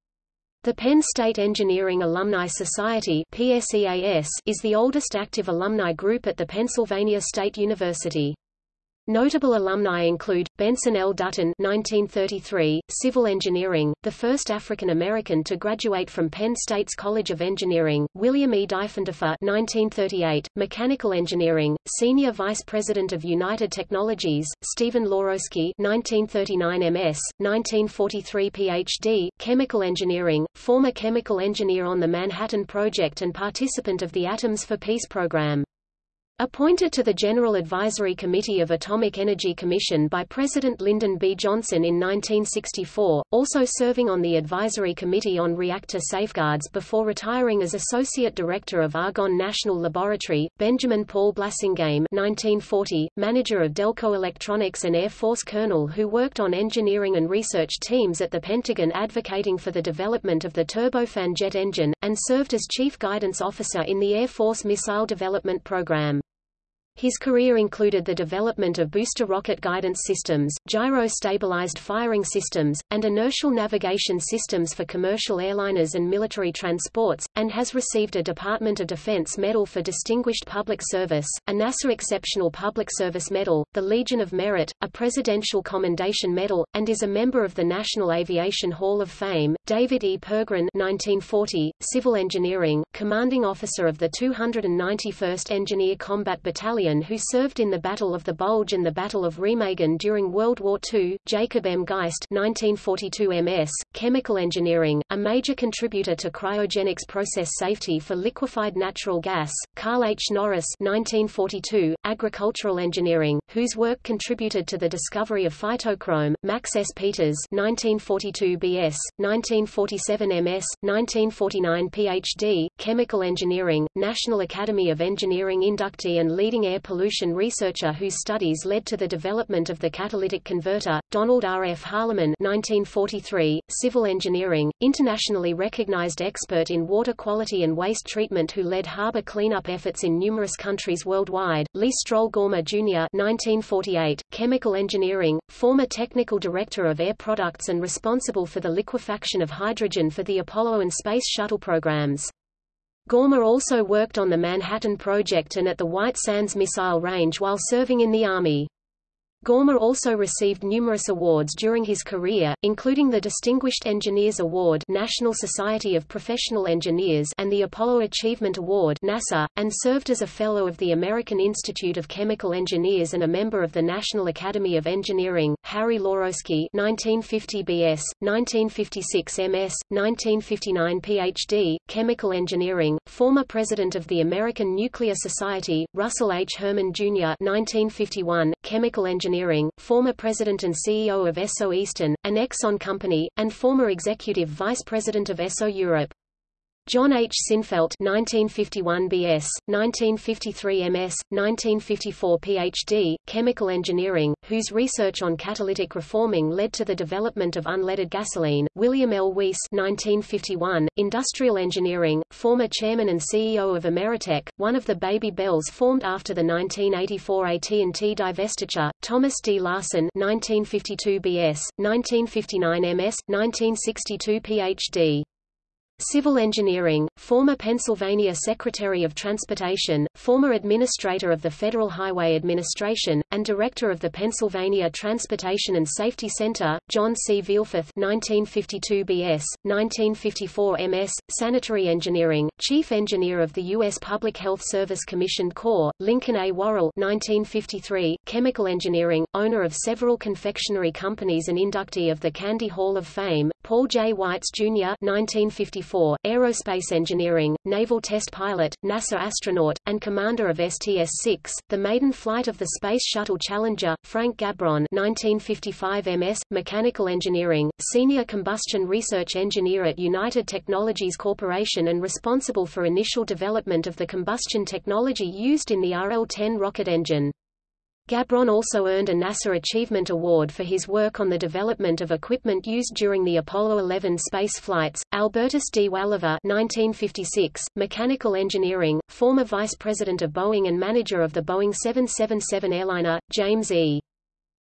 The Penn State Engineering Alumni Society is the oldest active alumni group at the Pennsylvania State University. Notable alumni include, Benson L. Dutton 1933, civil engineering, the first African-American to graduate from Penn State's College of Engineering, William E. Diefenhofer 1938, mechanical engineering, senior vice president of United Technologies, Stephen Lawroski 1939 MS, 1943 Ph.D., chemical engineering, former chemical engineer on the Manhattan Project and participant of the Atoms for Peace program. Appointed to the General Advisory Committee of Atomic Energy Commission by President Lyndon B. Johnson in 1964, also serving on the Advisory Committee on Reactor Safeguards before retiring as Associate Director of Argonne National Laboratory, Benjamin Paul Blasingame 1940, manager of Delco Electronics and Air Force colonel who worked on engineering and research teams at the Pentagon advocating for the development of the turbofan jet engine, and served as Chief Guidance Officer in the Air Force Missile Development Program. His career included the development of booster rocket guidance systems, gyro-stabilized firing systems, and inertial navigation systems for commercial airliners and military transports, and has received a Department of Defense Medal for Distinguished Public Service, a NASA Exceptional Public Service Medal, the Legion of Merit, a Presidential Commendation Medal, and is a member of the National Aviation Hall of Fame. David E. Pergrin 1940, civil engineering, commanding officer of the 291st Engineer Combat Battalion Australian who served in the Battle of the Bulge and the Battle of Remagen during World War II, Jacob M. Geist 1942 MS, Chemical Engineering, a major contributor to cryogenics process safety for liquefied natural gas, Carl H. Norris 1942, Agricultural Engineering, whose work contributed to the discovery of phytochrome, Max S. Peters 1942 BS, 1947 MS, 1949 PhD, Chemical Engineering, National Academy of Engineering inductee and leading air pollution researcher whose studies led to the development of the catalytic converter, Donald R. F. Harleman 1943, Civil Engineering, internationally recognized expert in water quality and waste treatment who led harbor cleanup efforts in numerous countries worldwide, Lee Stroll Gormer Jr. 1948, Chemical Engineering, former technical director of Air Products and responsible for the liquefaction of hydrogen for the Apollo and Space Shuttle programs. Gormer also worked on the Manhattan Project and at the White Sands Missile Range while serving in the Army. Gormer also received numerous awards during his career, including the Distinguished Engineers Award National Society of Professional Engineers and the Apollo Achievement Award NASA, and served as a Fellow of the American Institute of Chemical Engineers and a member of the National Academy of Engineering. Harry Lawroski 1950 BS, 1956 MS, 1959 PhD, Chemical Engineering, former President of the American Nuclear Society, Russell H. Herman Jr. 1951, Chemical Engineering Engineering, former president and CEO of Esso Eastern, an Exxon company, and former executive vice president of Esso Europe. John H. Sinfelt 1951 BS, 1953 MS, 1954 PhD, Chemical Engineering, whose research on catalytic reforming led to the development of unleaded gasoline, William L. Weiss 1951, Industrial Engineering, former chairman and CEO of Ameritech, one of the baby bells formed after the 1984 AT&T divestiture, Thomas D. Larson 1952 BS, 1959 MS, 1962 PhD. Civil Engineering, former Pennsylvania Secretary of Transportation, former Administrator of the Federal Highway Administration, and Director of the Pennsylvania Transportation and Safety Center, John C. Villforth 1952 BS, 1954 MS, Sanitary Engineering, Chief Engineer of the U.S. Public Health Service Commission Corps, Lincoln A. Worrell 1953, Chemical Engineering, owner of several confectionery companies and inductee of the Candy Hall of Fame, Paul J. Weitz, Jr. 1954 aerospace engineering, naval test pilot, NASA astronaut, and commander of STS-6, the maiden flight of the Space Shuttle Challenger, Frank Gabron 1955 MS, mechanical engineering, senior combustion research engineer at United Technologies Corporation and responsible for initial development of the combustion technology used in the RL-10 rocket engine. Gabron also earned a NASA Achievement Award for his work on the development of equipment used during the Apollo 11 space flights. Albertus D. Welliver 1956, mechanical engineering, former vice president of Boeing and manager of the Boeing 777 airliner, James E.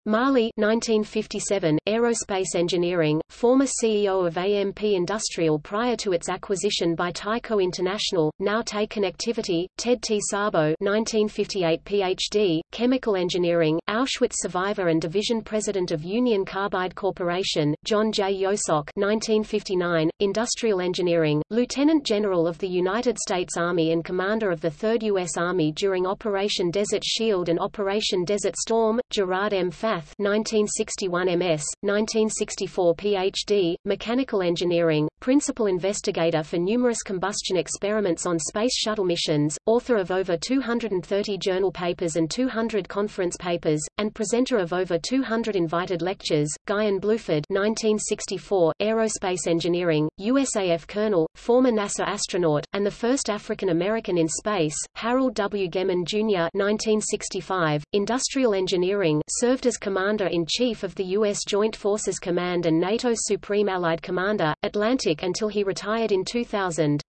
Marley 1957, Aerospace Engineering, former CEO of AMP Industrial prior to its acquisition by Tyco International, now TE Connectivity, Ted T. Sabo 1958 PhD, Chemical Engineering, Auschwitz survivor and division president of Union Carbide Corporation, John J. Yeosock 1959, Industrial Engineering, Lieutenant General of the United States Army and commander of the 3rd U.S. Army during Operation Desert Shield and Operation Desert Storm, Gerard M. Faeth 1961 MS, 1964 PhD, Mechanical Engineering, Principal Investigator for numerous combustion experiments on Space Shuttle missions, author of over 230 journal papers and 200 conference papers, and presenter of over 200 invited lectures, Guion Bluford 1964, Aerospace Engineering, USAF Colonel, former NASA astronaut, and the first African American in space, Harold W. Gehman Jr. 1965, Industrial Engineering, served as Commander-in-Chief of the U.S. Joint Forces Command and NATO's Supreme Allied Commander, Atlantic until he retired in 2000.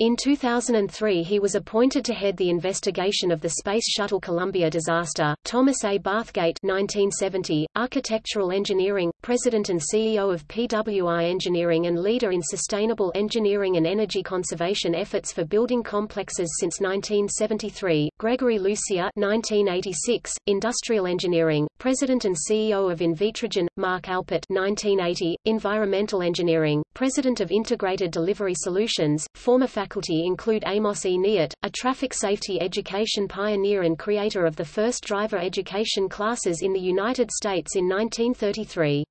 In 2003 he was appointed to head the investigation of the Space Shuttle Columbia disaster. Thomas A. Bathgate 1970, Architectural Engineering, President and CEO of PWI Engineering and leader in sustainable engineering and energy conservation efforts for building complexes since 1973. Gregory Lucier, 1986, Industrial Engineering, President and CEO of Invitrogen. Mark Alpert 1980, Environmental Engineering, President of Integrated Delivery Solutions, former faculty include Amos E. Neate, a traffic safety education pioneer and creator of the first driver education classes in the United States in 1933.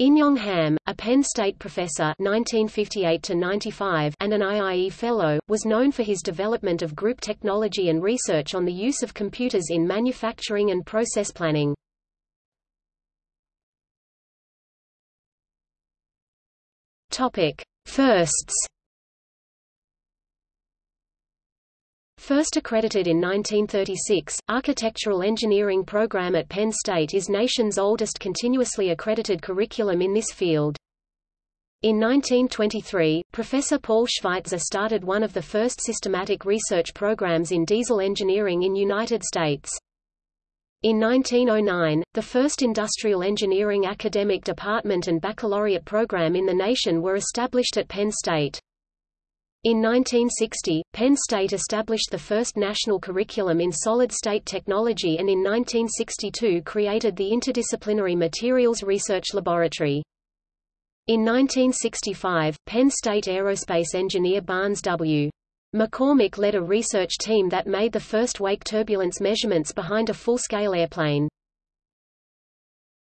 In-Yong Ham, a Penn State professor 1958 and an IIE Fellow, was known for his development of group technology and research on the use of computers in manufacturing and process planning. Topic. Firsts First accredited in 1936, Architectural Engineering program at Penn State is nation's oldest continuously accredited curriculum in this field. In 1923, Professor Paul Schweitzer started one of the first systematic research programs in diesel engineering in United States. In 1909, the first industrial engineering academic department and baccalaureate program in the nation were established at Penn State. In 1960, Penn State established the first national curriculum in solid-state technology and in 1962 created the Interdisciplinary Materials Research Laboratory. In 1965, Penn State aerospace engineer Barnes W. McCormick led a research team that made the first wake turbulence measurements behind a full-scale airplane.